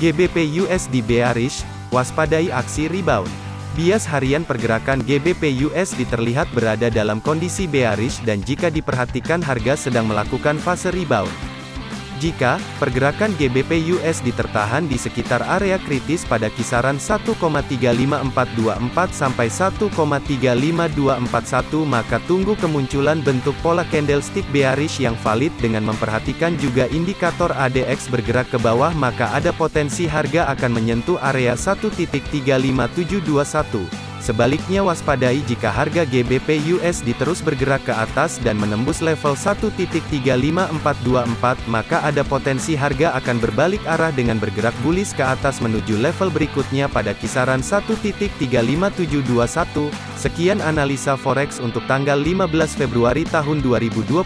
GBP USD bearish, waspadai aksi rebound. Bias harian pergerakan GBP USD terlihat berada dalam kondisi bearish dan jika diperhatikan harga sedang melakukan fase rebound. Jika pergerakan GBP USD tertahan di sekitar area kritis pada kisaran 1,35424 sampai 1,35241 maka tunggu kemunculan bentuk pola candlestick bearish yang valid dengan memperhatikan juga indikator ADX bergerak ke bawah maka ada potensi harga akan menyentuh area 1.35721. Sebaliknya waspadai jika harga GBP USD terus bergerak ke atas dan menembus level 1.35424 maka ada potensi harga akan berbalik arah dengan bergerak bullish ke atas menuju level berikutnya pada kisaran 1.35721. Sekian analisa forex untuk tanggal 15 Februari tahun 2022.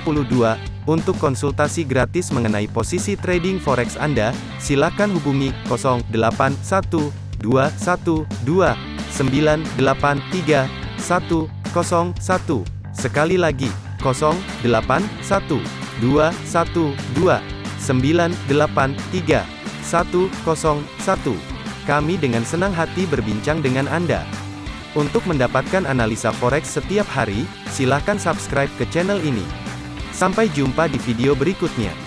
Untuk konsultasi gratis mengenai posisi trading forex Anda, silakan hubungi 081212 983 101. Sekali lagi, 081 212 983 101. Kami dengan senang hati berbincang dengan Anda. Untuk mendapatkan analisa forex setiap hari, silakan subscribe ke channel ini. Sampai jumpa di video berikutnya.